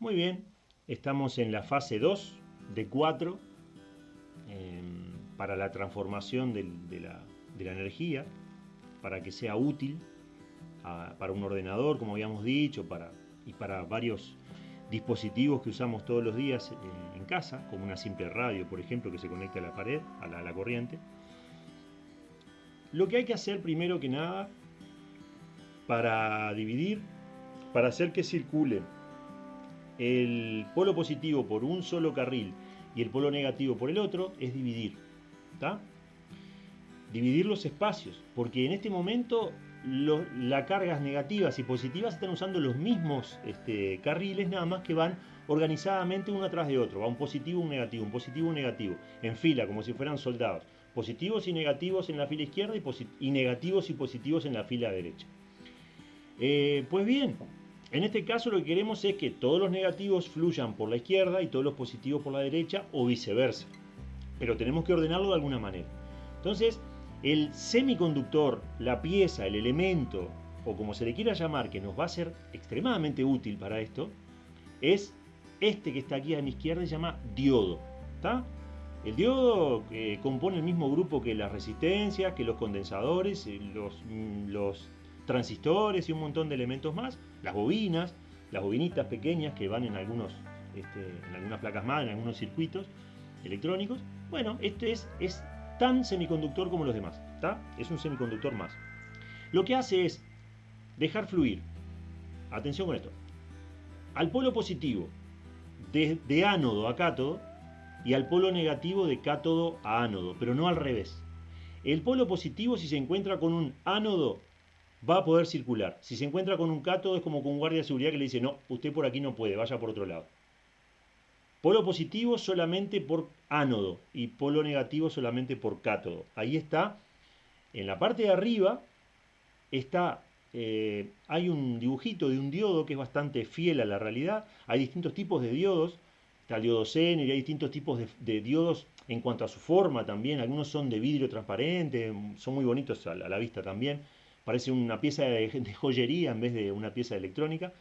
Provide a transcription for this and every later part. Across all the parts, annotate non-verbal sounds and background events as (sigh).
Muy bien, estamos en la fase 2 de 4 em, para la transformación de, la, energía, para que sea útil para un ordenador, como habíamos dicho, para, y para varios dispositivos que usamos todos los días eh, en casa, como una simple radio, por ejemplo, que se conecta a la pared, a la corriente. Lo que hay que hacer primero que nada para dividir, para hacer que circule el polo positivo por un solo carril y el polo negativo por el otro, es dividir. Dividir los espacios, porque en este momento las cargas negativas y positivas están usando los mismos este, carriles, nada más que van organizadamente uno atrás de otro. Va un positivo, un negativo, un positivo, un negativo, en fila, como si fueran soldados. Positivos y negativos en la fila izquierda y negativos y positivos en la fila derecha. Eh, pues bien, en este caso lo que queremos es que todos los negativos fluyan por la izquierda y todos los positivos por la derecha o viceversa. Pero tenemos que ordenarlo de alguna manera. Entonces, el semiconductor, la pieza, el elemento, o como se le quiera llamar, que nos va a ser extremadamente útil para esto, es este que está aquí a mi izquierda, se llama diodo. El diodo eh, compone el mismo grupo que las resistencias, que los condensadores, eh, mm, los transistores y un montón de elementos más, las bobinas, las bobinitas pequeñas que van en, algunos, este, en algunas placas más, en algunos circuitos electrónicos. Bueno, este es, es tan semiconductor como los demás, Es un semiconductor más. Lo que hace es dejar fluir, atención con esto, al polo positivo de, de ánodo a cátodo y al polo negativo de cátodo a ánodo, pero no al revés. El polo positivo si se encuentra con un ánodo va a poder circular. Si se encuentra con un cátodo es como con un guardia de seguridad que le dice, no, usted por aquí no puede, vaya por otro lado. Polo positivo solamente por ánodo y polo negativo solamente por cátodo. Ahí está, en la parte de arriba está, eh, hay un dibujito de un diodo que es bastante fiel a la realidad. Hay distintos tipos de diodos, está el diodo Zener y hay distintos tipos de, diodos en cuanto a su forma también. Algunos son de vidrio transparente, son muy bonitos a la vista también parece una pieza (laughs) de, joyería en vez de una pieza electrónica.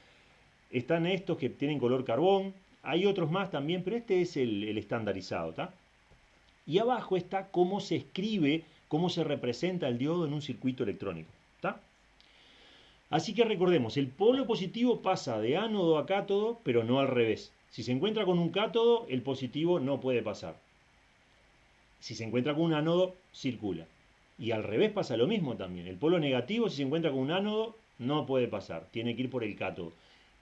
Están estos que tienen color carbón, hay otros más también, pero este es el, estandarizado. Y abajo está cómo se escribe, cómo se representa el diodo en un circuito electrónico. Así que recordemos, el polo positivo pasa de ánodo a cátodo, pero no al revés. Si se encuentra con un cátodo, el positivo no puede pasar. Si se encuentra con un ánodo, circula. Y al revés pasa lo mismo también. El polo negativo, si se encuentra con un ánodo, no puede pasar. Tiene que ir por el cátodo.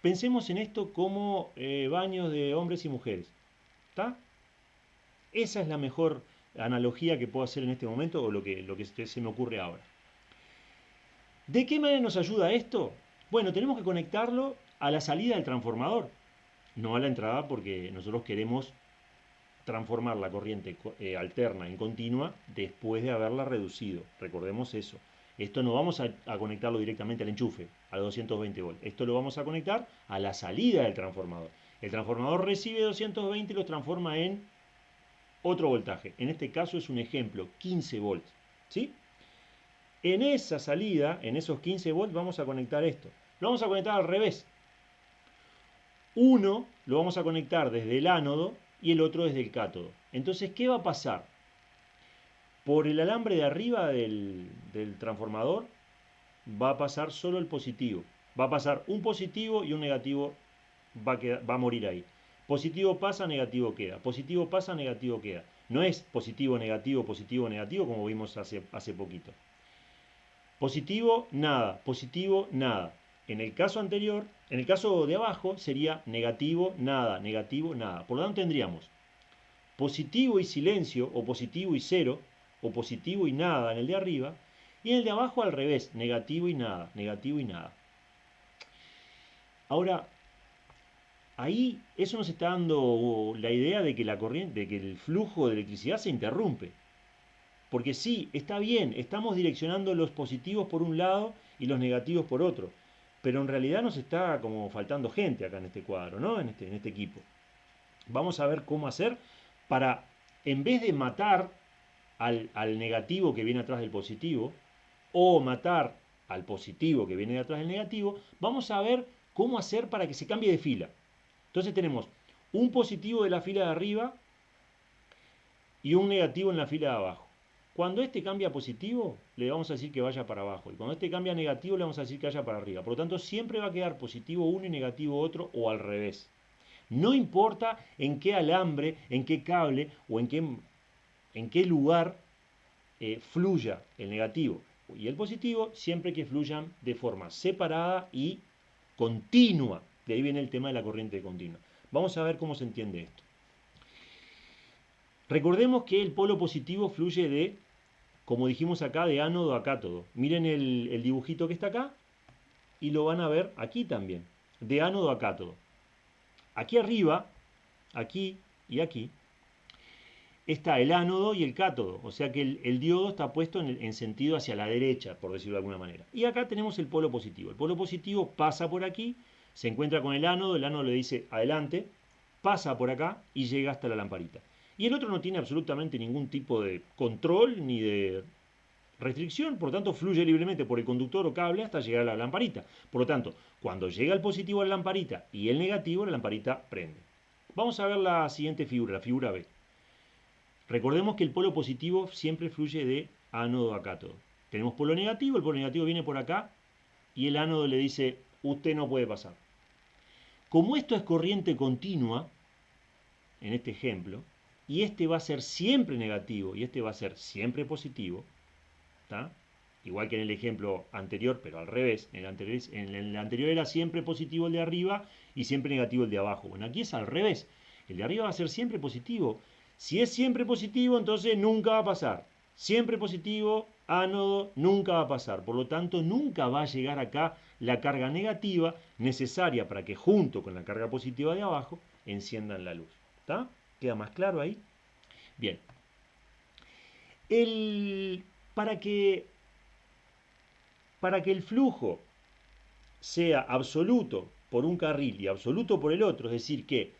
Pensemos en esto como eh, baños de hombres y mujeres. ¿Está? Esa es la mejor analogía que puedo hacer en este momento o lo que, lo que se me ocurre ahora. ¿De qué manera nos ayuda esto? Bueno, tenemos que conectarlo a la salida del transformador, no a la entrada porque nosotros queremos transformar la corriente eh, alterna en continua después de haberla reducido. Recordemos eso. Esto no vamos a, conectarlo directamente al enchufe, a 220 volts. Esto lo vamos a conectar a la salida del transformador. El transformador recibe 220 y lo transforma en otro voltaje. En este caso es un ejemplo, 15 volts. ¿sí? En esa salida, en esos 15 volts, vamos a conectar esto. Lo vamos a conectar al revés. Uno lo vamos a conectar desde el ánodo y el otro desde el cátodo. Entonces, ¿qué va a pasar? Por el alambre de arriba del, transformador va a pasar solo el positivo. Va a pasar un positivo y un negativo va a, va a morir ahí. Positivo pasa, negativo queda. Positivo pasa, negativo queda. No es positivo, negativo, positivo, negativo como vimos hace, hace poquito. Positivo, nada. Positivo, nada. En el caso anterior, en el caso de abajo sería negativo, nada, negativo, nada. Por lo tanto tendríamos positivo y silencio, o positivo y cero, o positivo y nada en el de arriba, y en el de abajo al revés, negativo y nada, negativo y nada. Ahora, ahí eso nos está dando la idea de que la corriente, de que el flujo de electricidad se interrumpe. Porque sí, está bien, estamos direccionando los positivos por un lado y los negativos por otro pero en realidad nos está como faltando gente acá en este cuadro, ¿no? En este, en este equipo. Vamos a ver cómo hacer para, en vez de matar al, al negativo que viene atrás del positivo, o matar al positivo que viene atrás del negativo, vamos a ver cómo hacer para que se cambie de fila. Entonces tenemos un positivo de la fila de arriba y un negativo en la fila de abajo. Cuando este cambia positivo, le vamos a decir que vaya para abajo. Y cuando este cambia negativo, le vamos a decir que vaya para arriba. Por lo tanto, siempre va a quedar positivo uno y negativo otro o al revés. No importa en qué alambre, en qué cable o en qué, en qué lugar eh, fluya el negativo y el positivo, siempre que fluyan de forma separada y continua. De ahí viene el tema de la corriente continua. Vamos a ver cómo se entiende esto. Recordemos que el polo positivo fluye de, como dijimos acá, de ánodo a cátodo. Miren el, dibujito que está acá y lo van a ver aquí también, de ánodo a cátodo. Aquí arriba, aquí y aquí, está el ánodo y el cátodo, o sea que el, diodo está puesto en, en, sentido hacia la derecha, por decirlo de alguna manera. Y acá tenemos el polo positivo. El polo positivo pasa por aquí, se encuentra con el ánodo, el ánodo le dice adelante, pasa por acá y llega hasta la lamparita. Y el otro no tiene absolutamente ningún tipo de control ni de restricción, por lo tanto fluye libremente por el conductor o cable hasta llegar a la lamparita. Por lo tanto, cuando llega el positivo a la lamparita y el negativo, la lamparita prende. Vamos a ver la siguiente figura, la figura B. Recordemos que el polo positivo siempre fluye de ánodo a cátodo. Tenemos polo negativo, el polo negativo viene por acá y el ánodo le dice, usted no puede pasar. Como esto es corriente continua, en este ejemplo, y este va a ser siempre negativo y este va a ser siempre positivo, igual que en el ejemplo anterior, pero al revés, en el, anterior, en el anterior era siempre positivo el de arriba y siempre negativo el de abajo. Bueno, aquí es al revés, el de arriba va a ser siempre positivo si es siempre positivo, entonces nunca va a pasar. Siempre positivo, ánodo, nunca va a pasar. Por lo tanto, nunca va a llegar acá la carga negativa necesaria para que junto con la carga positiva de abajo enciendan la luz. ¿Está? ¿Queda más claro ahí? Bien. para, que, para que el flujo sea absoluto por un carril y absoluto por el otro, es decir, que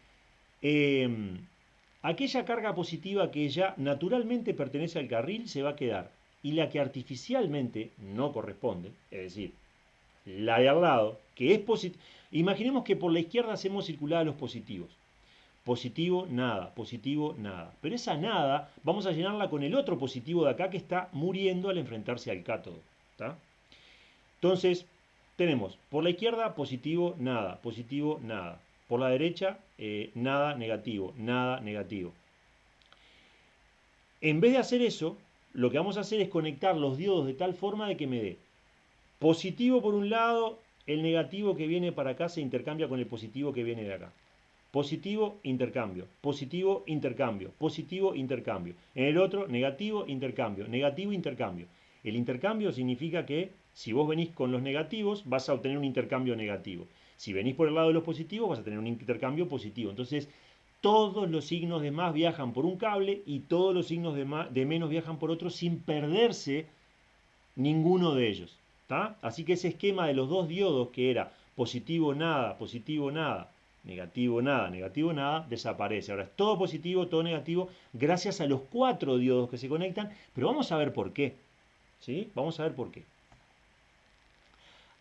em, aquella carga positiva que ya naturalmente pertenece al carril se va a quedar y la que artificialmente no corresponde, es decir, la de al lado, que es positiva, imaginemos que por la izquierda hacemos circular los positivos. Positivo, nada, positivo, nada. Pero esa nada vamos a llenarla con el otro positivo de acá que está muriendo al enfrentarse al cátodo. Entonces, tenemos por la izquierda positivo, nada, positivo, nada. Por la derecha, eh, nada negativo, nada negativo. En vez de hacer eso, lo que vamos a hacer es conectar los diodos de tal forma de que me dé positivo por un lado, el negativo que viene para acá se intercambia con el positivo que viene de acá. Positivo, intercambio. Positivo, intercambio. Positivo, intercambio. En el otro, negativo, intercambio. Negativo, intercambio. El intercambio significa que si vos venís con los negativos, vas a obtener un intercambio negativo. Si venís por el lado de los positivos, vas a tener un intercambio positivo. Entonces, todos los signos de más viajan por un cable y todos los signos de, de menos viajan por otro sin perderse ninguno de ellos. Así que ese esquema de los dos diodos que era positivo nada, positivo nada, negativo nada, negativo nada, desaparece. Ahora es todo positivo, todo negativo, gracias a los cuatro diodos que se conectan, pero vamos a ver por qué. ¿Sí? Vamos a ver por qué.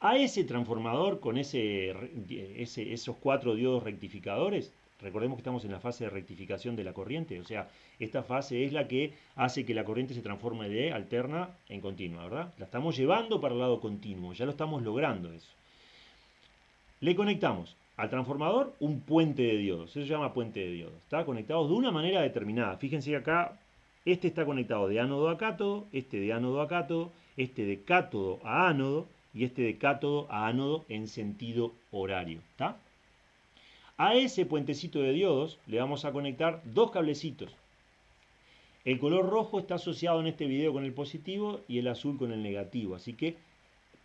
A ese transformador con ese, esos cuatro diodos rectificadores, recordemos que estamos en la fase de rectificación de la corriente, o sea, esta fase es la que hace que la corriente se transforme de alterna en continua, ¿verdad? La estamos llevando para el lado continuo, ya lo estamos logrando eso. Le conectamos al transformador un puente de diodos, eso se llama puente de diodos, está conectado de una manera determinada. Fíjense que acá este está conectado de ánodo a cátodo, este de ánodo a cátodo, este de cátodo a ánodo, y este de cátodo a ánodo en sentido horario. A ese puentecito de diodos le vamos a conectar dos cablecitos. El color rojo está asociado en este video con el positivo y el azul con el negativo. Así que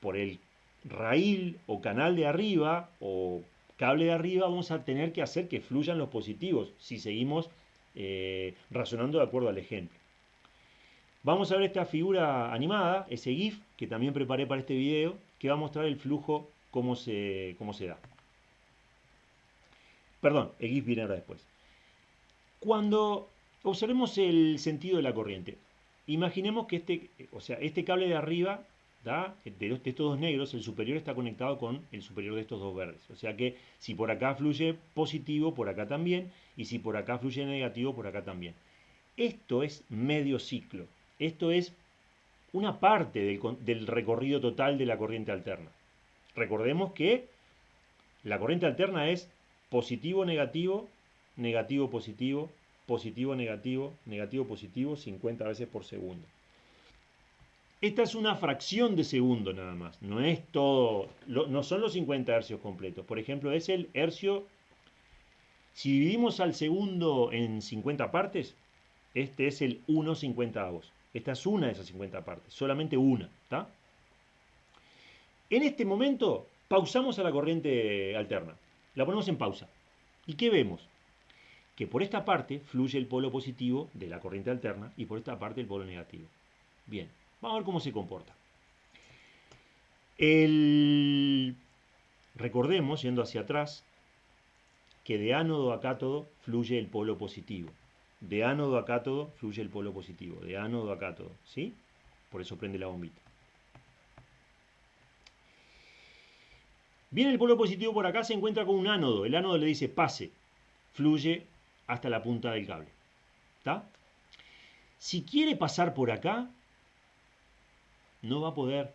por el raíl o canal de arriba o cable de arriba vamos a tener que hacer que fluyan los positivos si seguimos eh, razonando de acuerdo al ejemplo. Vamos a ver esta figura animada, ese GIF que también preparé para este video, que va a mostrar el flujo, cómo se, cómo se da. Perdón, el GIF viene ahora después. Cuando observemos el sentido de la corriente, imaginemos que este, o sea, este cable de arriba De, estos dos negros, el superior está conectado con el superior de estos dos verdes. O sea que si por acá fluye positivo, por acá también, y si por acá fluye negativo, por acá también. Esto es medio ciclo. Esto es una parte del, recorrido total de la corriente alterna. Recordemos que la corriente alterna es positivo, negativo, negativo, positivo, positivo, negativo, negativo, positivo, 50 veces por segundo. Esta es una fracción de segundo nada más, no es todo, no son los 50 hercios completos. Por ejemplo, es el hercio, si dividimos al segundo en 50 partes, este es el 1 avos. Esta es una de esas 50 partes, solamente una, ¿está? En este momento pausamos a la corriente alterna, la ponemos en pausa. ¿Y qué vemos? Que por esta parte fluye el polo positivo de la corriente alterna y por esta parte el polo negativo. Bien, Vamos a ver cómo se comporta. Recordemos, yendo hacia atrás, que de ánodo a cátodo fluye el polo positivo. De ánodo a cátodo fluye el polo positivo. De ánodo a cátodo. ¿Sí? Por eso prende la bombita. Viene el polo positivo por acá, se encuentra con un ánodo. El ánodo le dice pase. Fluye hasta la punta del cable. ¿Está? Si quiere pasar por acá, no va a poder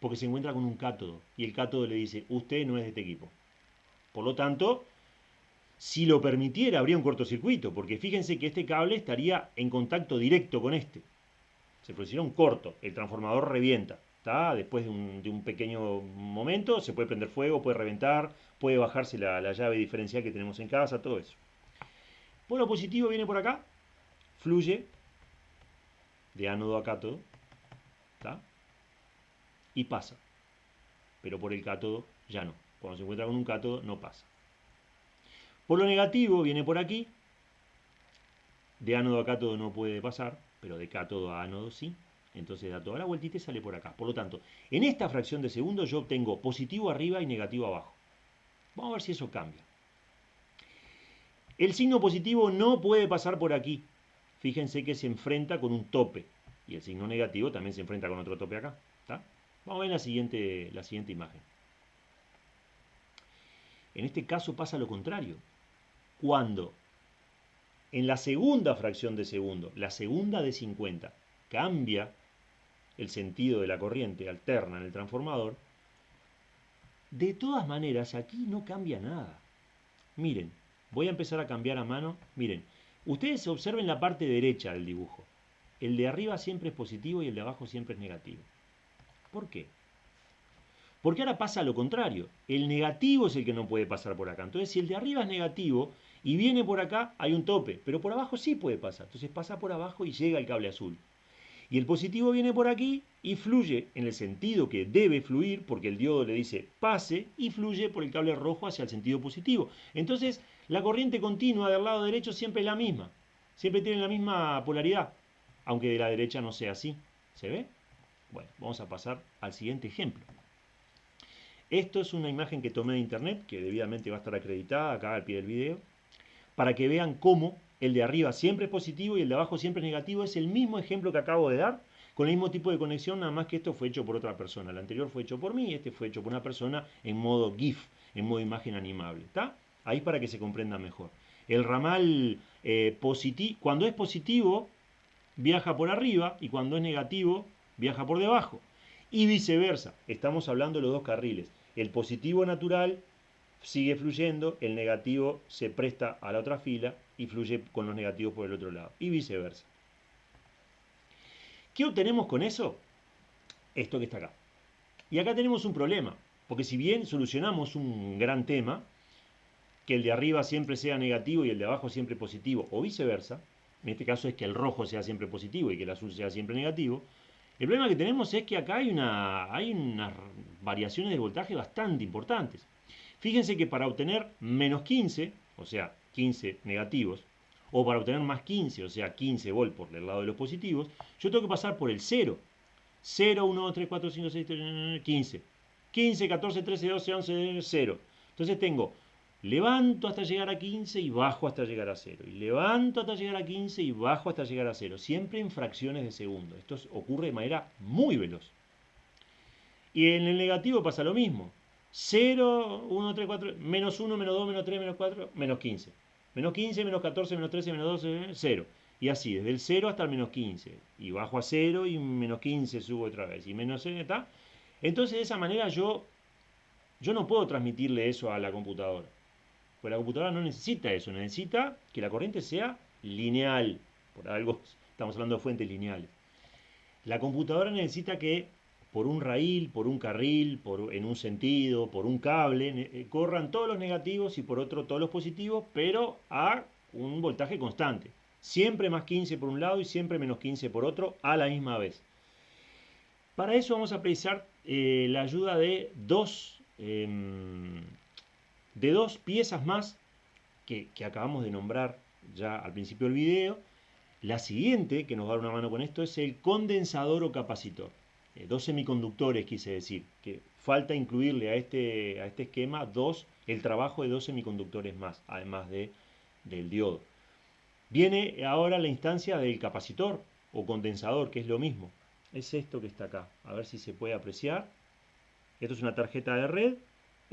porque se encuentra con un cátodo y el cátodo le dice, usted no es de este equipo. Por lo tanto, si lo permitiera, habría un cortocircuito, porque fíjense que este cable estaría en contacto directo con este. Se produciría un corto, el transformador revienta. ¿está? Después de un, pequeño momento se puede prender fuego, puede reventar, puede bajarse la, la llave diferencial que tenemos en casa, todo eso. Polo positivo viene por acá, fluye de ánodo a cátodo, y pasa. Pero por el cátodo ya no. Cuando se encuentra con un cátodo no pasa. Por lo negativo viene por aquí. De ánodo a cátodo no puede pasar, pero de cátodo a ánodo sí. Entonces da toda la vueltita y sale por acá. Por lo tanto, en esta fracción de segundo yo obtengo positivo arriba y negativo abajo. Vamos a ver si eso cambia. El signo positivo no puede pasar por aquí. Fíjense que se enfrenta con un tope. Y el signo negativo también se enfrenta con otro tope acá. Vamos a ver la siguiente, la siguiente imagen. En este caso pasa lo contrario. Cuando en la segunda fracción de segundo, la segunda de 50, cambia el sentido de la corriente alterna en el transformador, de todas maneras aquí no cambia nada. Miren, voy a empezar a cambiar a mano. Miren, ustedes observen la parte derecha del dibujo. El de arriba siempre es positivo y el de abajo siempre es negativo. ¿Por qué? Porque ahora pasa lo contrario. El negativo es el que no puede pasar por acá. Entonces, si el de arriba es negativo y viene por acá, hay un tope. Pero por abajo sí puede pasar. Entonces pasa por abajo y llega el cable azul. Y el positivo viene por aquí y fluye en el sentido que debe fluir, porque el diodo le dice pase, y fluye por el cable rojo hacia el sentido positivo. Entonces, la corriente continua del lado derecho siempre es la misma. Siempre tiene la misma polaridad, aunque de la derecha no sea así. ¿Se ve? Bueno, vamos a pasar al siguiente ejemplo. Esto es una imagen que tomé de internet, que debidamente va a estar acreditada acá al pie del video, para que vean cómo el de arriba siempre es positivo y el de abajo siempre es negativo. Es el mismo ejemplo que acabo de dar, con el mismo tipo de conexión, nada más que esto fue hecho por otra persona. El anterior fue hecho por mí y este fue hecho por una persona en modo GIF, en modo imagen animable. ¿Está? Ahí para que se comprenda mejor. El ramal eh, positivo, cuando es positivo, viaja por arriba y cuando es negativo, viaja por debajo. Y viceversa, estamos hablando de los dos carriles. El positivo natural sigue fluyendo, el negativo se presta a la otra fila y fluye con los negativos por el otro lado. Y viceversa. ¿Qué obtenemos con eso? Esto que está acá. Y acá tenemos un problema, porque si bien solucionamos un gran tema, que el de arriba siempre sea negativo y el de abajo siempre positivo, o viceversa, en este caso es que el rojo sea siempre positivo y que el azul sea siempre negativo, el problema que tenemos es que acá hay, una, hay unas variaciones de voltaje bastante importantes. Fíjense que para obtener menos 15, o sea, 15 negativos, o para obtener más 15, o sea, 15 volt por el lado de los positivos, yo tengo que pasar por el 0. 0, 1, 2, 3, 4, 5, 6, 7, 15. 15, 14, 13, 12, 11, 0. Entonces tengo Levanto hasta llegar a 15 y bajo hasta llegar a 0. Y levanto hasta llegar a 15 y bajo hasta llegar a 0. Siempre en fracciones de segundo. Esto ocurre de manera muy veloz. Y en el negativo pasa lo mismo. 0, 1, 3, 4, menos 1, menos 2, menos 3, menos 4, menos 15. Menos 15, menos 14, menos 13, menos 12, 0. Y así, desde el 0 hasta el menos 15. Y bajo a 0 y menos 15 subo otra vez. Y menos 0 está. Entonces de esa manera yo, yo no puedo transmitirle eso a la computadora. Pues la computadora no necesita eso. Necesita que la corriente sea lineal. Por algo (laughs) estamos hablando de fuentes lineales. La computadora necesita que por un raíl, por un carril, por, en un sentido, por un cable, eh, corran todos los negativos y por otro todos los positivos, pero a un voltaje constante. Siempre más 15 por un lado y siempre menos 15 por otro a la misma vez. Para eso vamos a precisar eh, la ayuda de dos, em, de dos piezas más que, acabamos de nombrar ya al principio del video. La siguiente, que nos va a dar una mano con esto, es el condensador o capacitor. Eh, dos semiconductores, quise decir, que falta incluirle a este, a este esquema dos, el trabajo de dos semiconductores más, además de, del diodo. Viene ahora la instancia del capacitor o condensador, que es lo mismo. Es esto que está acá. A ver si se puede apreciar. Esto es una tarjeta de red.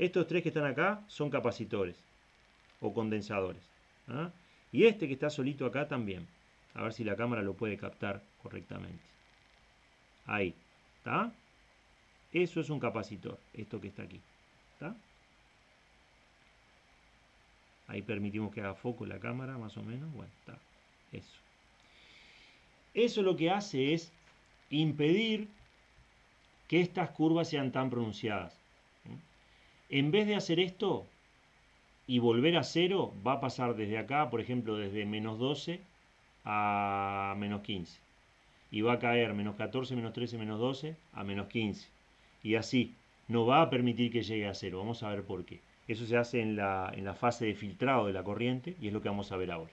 Estos tres que están acá son capacitores o condensadores. ¿ah? Y este que está solito acá también. A ver si la cámara lo puede captar correctamente. Ahí. ¿Está? Eso es un capacitor, esto que está aquí. ¿Está? Ahí permitimos que haga foco la cámara, más o menos. Bueno, está. Eso. Eso lo que hace es impedir que estas curvas sean tan pronunciadas. En vez de hacer esto y volver a cero, va a pasar desde acá, por ejemplo, desde menos 12 a menos 15 y va a caer menos 14, menos 13, menos 12 a menos 15. Y así, no va a permitir que llegue a cero. Vamos a ver por qué. Eso se hace en la, en la fase de filtrado de la corriente y es lo que vamos a ver ahora.